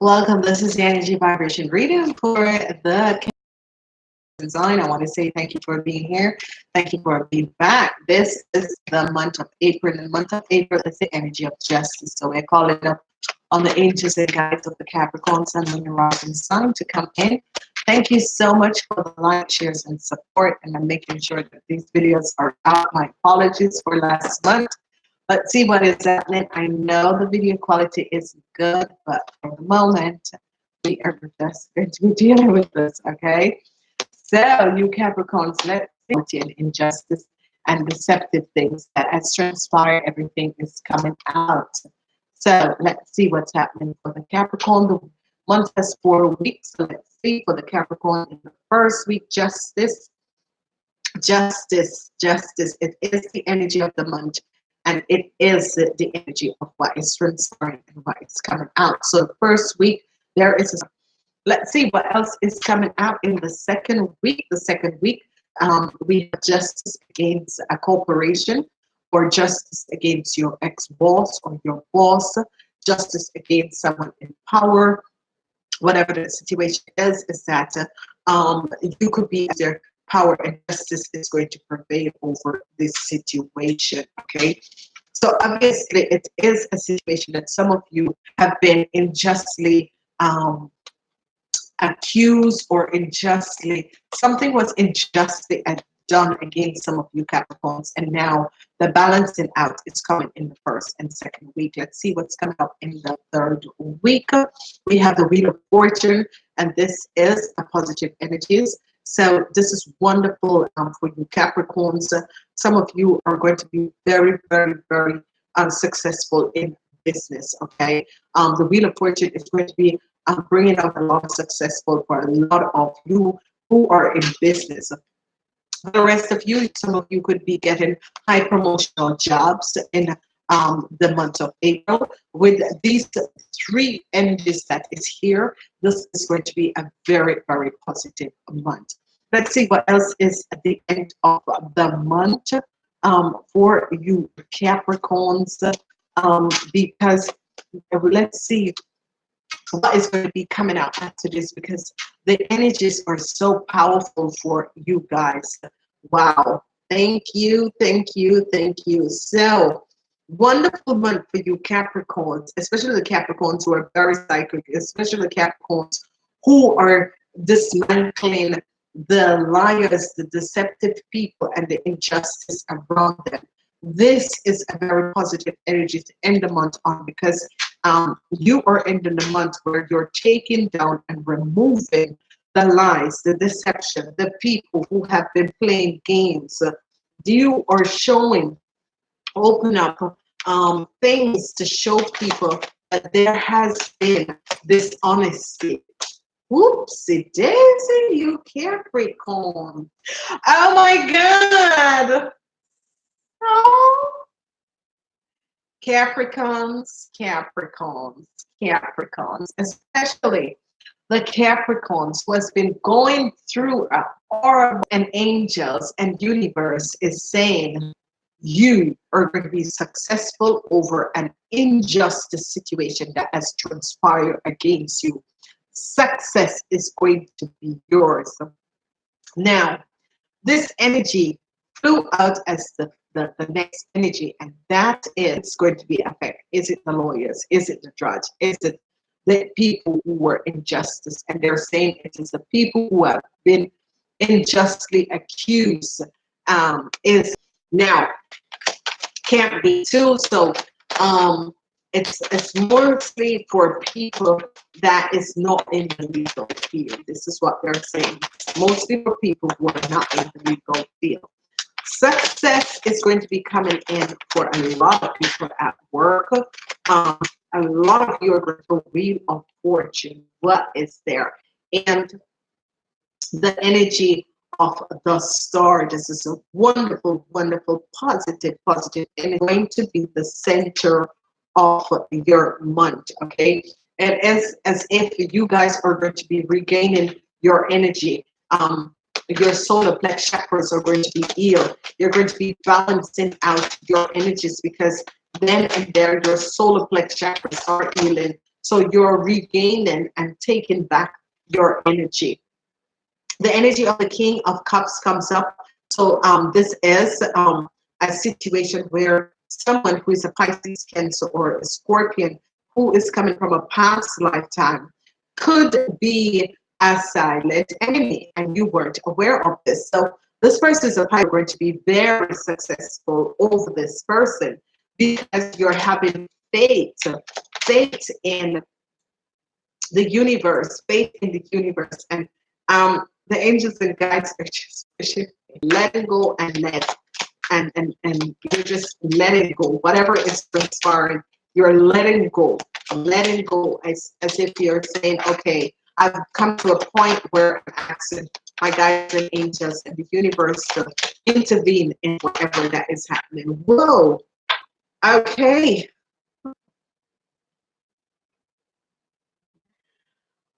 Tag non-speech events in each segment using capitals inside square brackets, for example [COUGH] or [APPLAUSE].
Welcome. This is the energy vibration reading for the design. I want to say thank you for being here. Thank you for being back. This is the month of April. And The month of April is the energy of justice. So we're calling up on the angels and guides of the Capricorn Sun, Moon, and Rising Sun to come in. Thank you so much for the like, shares, and support. And I'm making sure that these videos are out. My apologies for last month. Let's see what is happening. I know the video quality is good, but for the moment, we are just going to be [LAUGHS] dealing with this, okay? So, you Capricorns, let's see in injustice and deceptive things that has transpired, everything is coming out. So, let's see what's happening for the Capricorn. The month has four weeks. So, let's see for the Capricorn in the first week, justice, justice, justice. It is the energy of the month and it is the energy of what is transpiring and what is coming out. So the first week there is. A, let's see what else is coming out in the second week. The second week um, we have justice against a corporation, or justice against your ex-boss or your boss, justice against someone in power. Whatever the situation is, is that um, you could be either power and justice is going to prevail over this situation. Okay. So obviously, it is a situation that some of you have been unjustly um, accused or unjustly, something was unjustly done against some of you Capricorns, and now the balancing out is coming in the first and second week. Let's see what's coming up in the third week. We have the Wheel of Fortune, and this is a positive energies. So this is wonderful um, for you Capricorns. Uh, some of you are going to be very, very, very unsuccessful in business, okay? Um, the Wheel of Fortune is going to be um, bringing out a lot of successful for a lot of you who are in business. The rest of you, some of you could be getting high promotional jobs in um, the month of April. With these three energies that is here, this is going to be a very, very positive month. Let's see what else is at the end of the month um, for you Capricorns, um, because let's see what is going to be coming out after this because the energies are so powerful for you guys. Wow. Thank you, thank you, thank you. So wonderful month for you Capricorns, especially the Capricorns who are very psychic, especially the Capricorns who are dismantling the liars, the deceptive people, and the injustice around them. This is a very positive energy to end the month on because um, you are ending the month where you're taking down and removing the lies, the deception, the people who have been playing games. You are showing, open up um, things to show people that there has been this dishonesty Whoopsie daisy, you Capricorn. Oh my God. Oh. Capricorns, Capricorns, Capricorns, especially the Capricorns who has been going through a aura and angels and universe is saying you are going to be successful over an injustice situation that has transpired against you success is going to be yours. Now, this energy flew out as the, the, the next energy, and that is going to be affect. Is it the lawyers? Is it the judge? Is it the people who were injustice? And they're saying it is the people who have been unjustly accused. Um, is now can't be too. So um, it's it's mostly for people that is not in the legal field. This is what they're saying. Mostly for people who are not in the legal field. Success is going to be coming in for a lot of people at work. Um, a lot of you are going to wheel of fortune. What is there? And the energy of the star. This is a wonderful, wonderful, positive, positive, and going to be the center of your month okay and as as if you guys are going to be regaining your energy um your solar plex chakras are going to be healed you're going to be balancing out your energies because then and there your solar plex chakras are healing So you're regaining and taking back your energy. The energy of the King of Cups comes up. So um, this is um, a situation where someone who is a Pisces, Cancer, or a Scorpion who is coming from a past lifetime could be a silent enemy and you weren't aware of this. So this person is probably going to be very successful over this person because you're having faith, faith in the universe, faith in the universe. And um, the angels and guides are just letting go and let and and and you're just letting go. Whatever is transpiring you're letting go letting go as, as if you're saying okay i've come to a point where i'm asking my guides and angels and the universe to intervene in whatever that is happening. Whoa okay.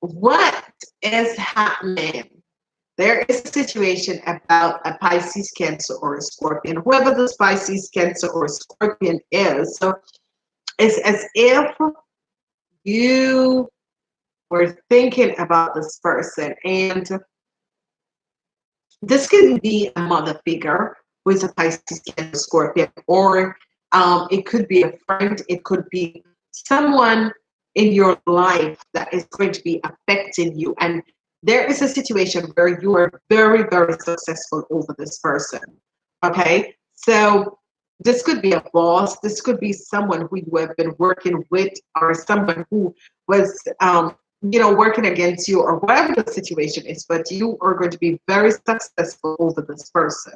What is happening there is a situation about a Pisces, Cancer, or a Scorpion. Whoever the Pisces, Cancer, or Scorpion is, so it's as if you were thinking about this person, and this can be a mother figure is a Pisces, Cancer, Scorpion, or um, it could be a friend, it could be someone in your life that is going to be affecting you and there is a situation where you are very, very successful over this person. Okay, so this could be a boss, this could be someone who you have been working with, or someone who was, um, you know, working against you, or whatever the situation is, but you are going to be very successful over this person.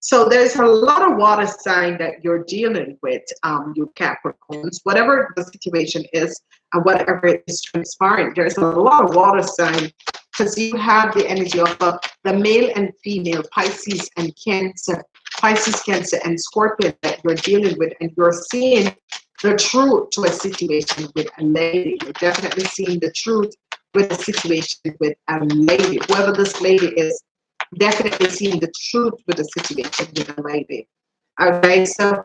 So there's a lot of water sign that you're dealing with, um, you Capricorns, whatever the situation is and whatever is transpiring. There's a lot of water sign because you have the energy of uh, the male and female, Pisces and Cancer, Pisces, Cancer, and Scorpion that you're dealing with, and you're seeing the truth to a situation with a lady. You're definitely seeing the truth with a situation with a lady. Whoever this lady is, definitely seeing the truth with a situation with a lady. Okay, so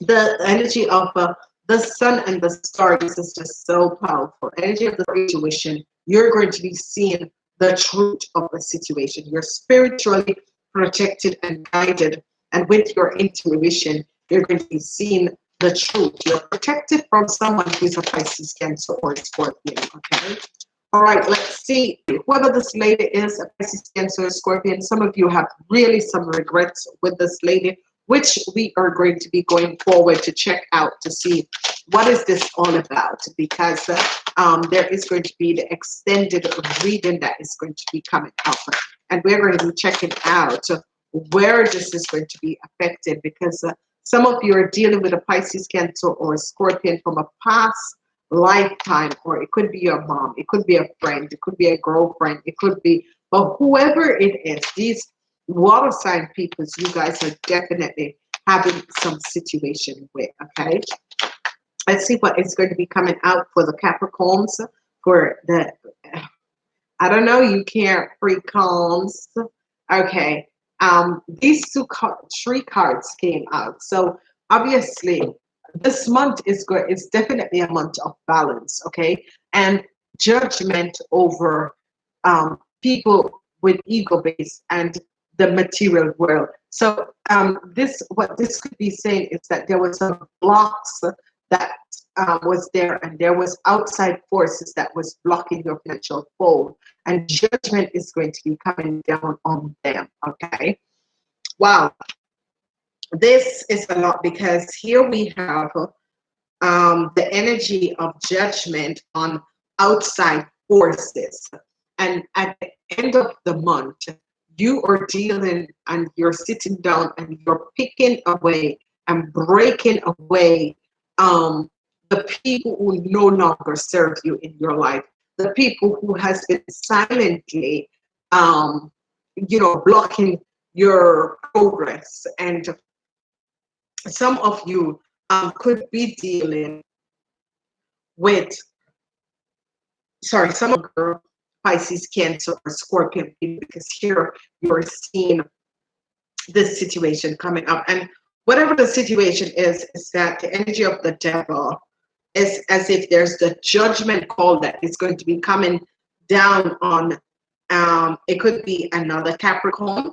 the energy of uh, the sun and the stars is just so powerful. Energy of the situation you're going to be seeing the truth of the situation. You're spiritually protected and guided. And with your intuition, you're going to be seeing the truth. You're protected from someone who's a Pisces, Cancer, or Scorpion. Okay. All right, let's see. Whoever this lady is, a Pisces, Cancer, or Scorpion, some of you have really some regrets with this lady which we are going to be going forward to check out to see what is this all about because um, there is going to be the extended reading that is going to be coming up and we're going to be checking out where this is going to be affected because uh, some of you are dealing with a Pisces Cancer or a Scorpion from a past lifetime or it could be your mom it could be a friend it could be a girlfriend it could be but whoever it is these water sign people, you guys are definitely having some situation with, okay? Let's see what is going to be coming out for the Capricorns for the, I don't know, you can't free calms. Okay, um, these two three cards came out. So obviously this month is good. It's definitely a month of balance, okay? And judgment over um, people with ego base and the material world. So um, this, what this could be saying is that there was some blocks that um, was there and there was outside forces that was blocking your financial flow and judgment is going to be coming down on them, okay? Wow. This is a lot because here we have um, the energy of judgment on outside forces. And at the end of the month, you are dealing and you're sitting down and you're picking away and breaking away um, the people who no longer serve you in your life, the people who has been silently, um, you know, blocking your progress. And some of you um, could be dealing with, sorry, some of you Pisces, Cancer, or Scorpion, because here you're seeing this situation coming up. And whatever the situation is, is that the energy of the devil is as if there's the judgment call that is going to be coming down on um it could be another capricorn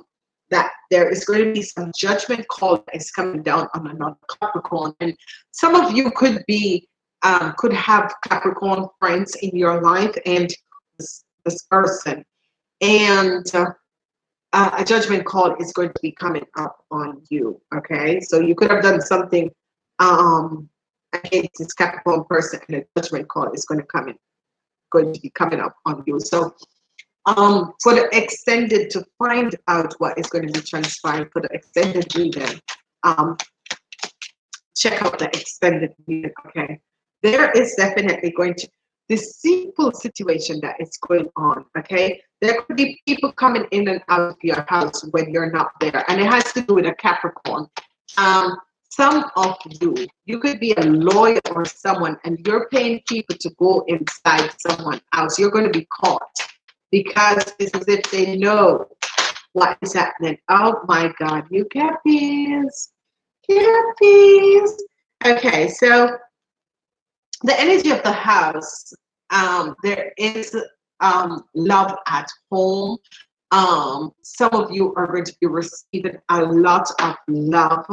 that there is going to be some judgment call that is coming down on another capricorn. And some of you could be um could have capricorn friends in your life and this, this person. And uh, uh, a judgment call is going to be coming up on you okay? So you could have done something um against this Capricorn person and a judgment call is going to come in going to be coming up on you. So um for the extended to find out what is going to be transpiring for the extended reading um check out the extended reading okay? There is definitely going to this simple situation that is going on okay? There could be people coming in and out of your house when you're not there and it has to do with a capricorn. Um some of you you could be a lawyer or someone and you're paying people to go inside someone else. You're going to be caught because it's as if they know what is happening. Oh my god you cappies cappies okay so the energy of the house um there is um love at home. Um some of you are going to be receiving a lot of love.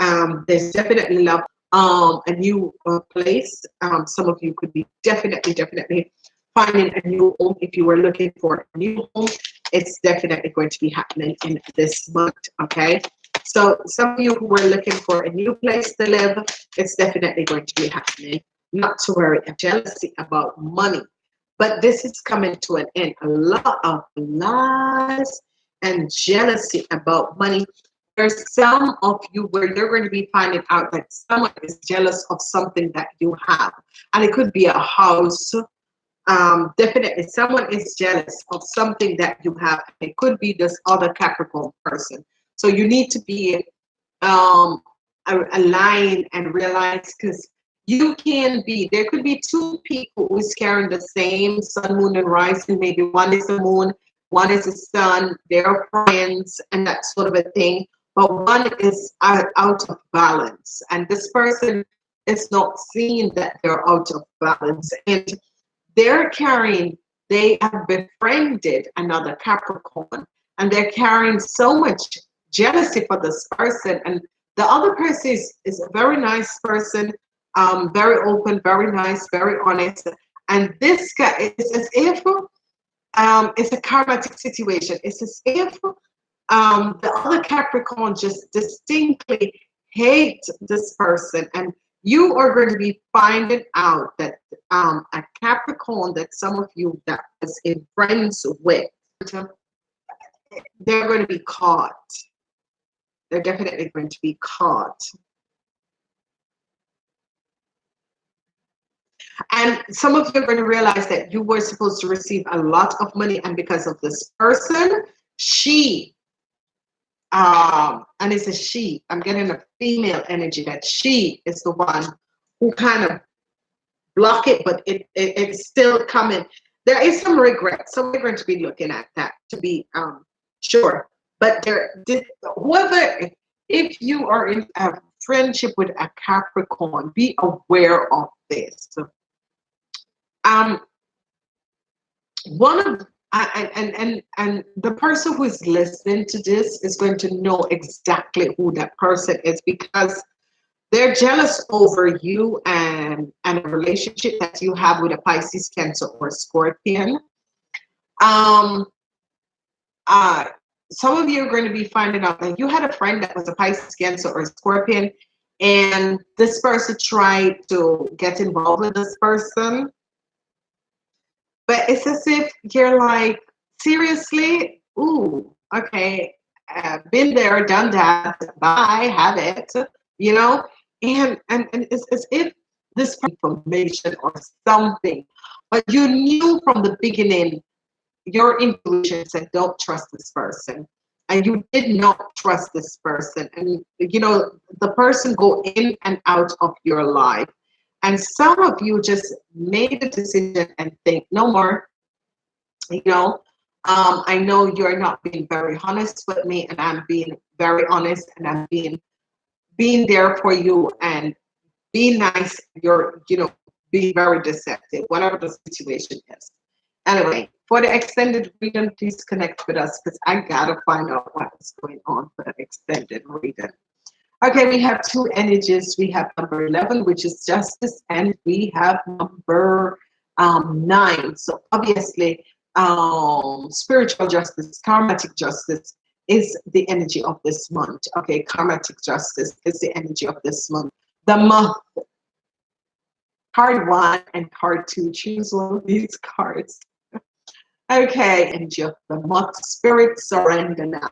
Um there's definitely love um a new uh, place um some of you could be definitely definitely finding a new home. If you were looking for a new home it's definitely going to be happening in this month okay? So some of you who were looking for a new place to live it's definitely going to be happening not to worry, jealousy about money. But this is coming to an end. A lot of lies and jealousy about money. There's some of you where you're going to be finding out that someone is jealous of something that you have. And it could be a house. Um, definitely, someone is jealous of something that you have. It could be this other Capricorn person. So you need to be um, aligned and realize because you can be there could be two people who's carrying the same sun moon and rising. Maybe one is the moon one is the sun. They're friends and that sort of a thing. But one is out of balance. And this person is not seeing that they're out of balance. And they're carrying they have befriended another capricorn and they're carrying so much jealousy for this person. And the other person is, is a very nice person um, very open, very nice, very honest. And this guy is as if um, it's a karmatic situation. It's as if um, the other Capricorn just distinctly hate this person. And you are going to be finding out that um, a Capricorn that some of you that is in friends with, they're going to be caught. They're definitely going to be caught. And some of you are going to realize that you were supposed to receive a lot of money, and because of this person, she, um, and it's a she, I'm getting a female energy that she is the one who kind of block it, but it, it it's still coming. There is some regret, so we're going to be looking at that to be um sure. But there, whoever, if you are in a friendship with a Capricorn, be aware of this um, one of and and and and the person who is listening to this is going to know exactly who that person is because they're jealous over you and and a relationship that you have with a Pisces, Cancer, or Scorpion. Um, uh, some of you are going to be finding out that you had a friend that was a Pisces, Cancer, or Scorpion, and this person tried to get involved with this person but it's as if you're like, seriously? Ooh, okay. Uh, been there, done that. Bye, have it. You know, and and, and it's as if this information or something, but you knew from the beginning, your intuition said, "Don't trust this person," and you did not trust this person, and you know the person go in and out of your life and some of you just made a decision and think, no more. You know, um, I know you're not being very honest with me, and I'm being very honest, and I'm being being there for you and being nice. You're, you know, be very deceptive, whatever the situation is. Anyway, for the extended reading, please connect with us because I gotta find out what is going on for the extended reading. Okay, we have two energies. We have number 11, which is justice, and we have number um, nine. So obviously, um, spiritual justice, karmatic justice is the energy of this month. Okay, karmatic justice is the energy of this month. The month, card one and card two, choose one of these cards. [LAUGHS] okay, energy of the month, spirit, surrender now.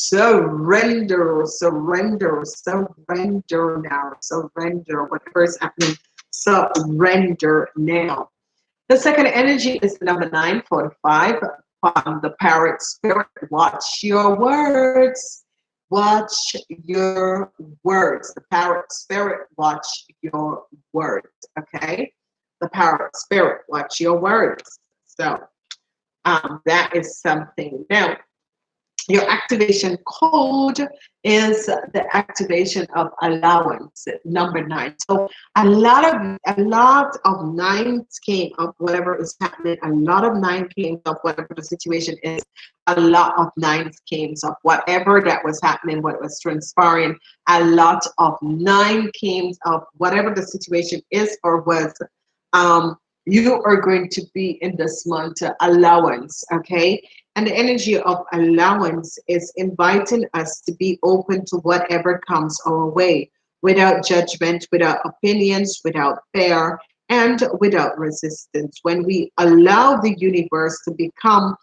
Surrender, surrender, surrender now, surrender, whatever is happening, surrender now. The second energy is number nine, 45, from the parrot spirit. Watch your words. Watch your words. The parrot spirit, watch your words. Okay? The parrot spirit, watch your words. So um, that is something. Now, your activation code is the activation of allowance, number nine. So a lot of a lot of nines came up, whatever is happening. A lot of nine came up, whatever the situation is. A lot of nines came up, whatever that was happening, what was transpiring. A lot of nine came up, whatever the situation is or was. Um, you are going to be in this month allowance, okay? And the energy of allowance is inviting us to be open to whatever comes our way without judgment, without opinions, without fear, and without resistance. When we allow the universe to become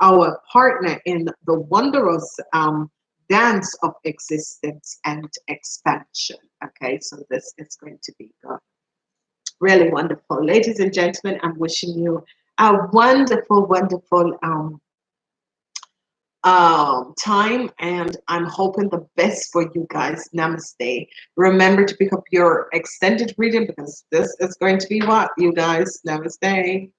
our partner in the wondrous um, dance of existence and expansion. Okay, so this is going to be good. Really wonderful. Ladies and gentlemen, I'm wishing you a wonderful, wonderful um, um, time and I'm hoping the best for you guys. Namaste. Remember to pick up your extended reading because this is going to be what you guys. Namaste.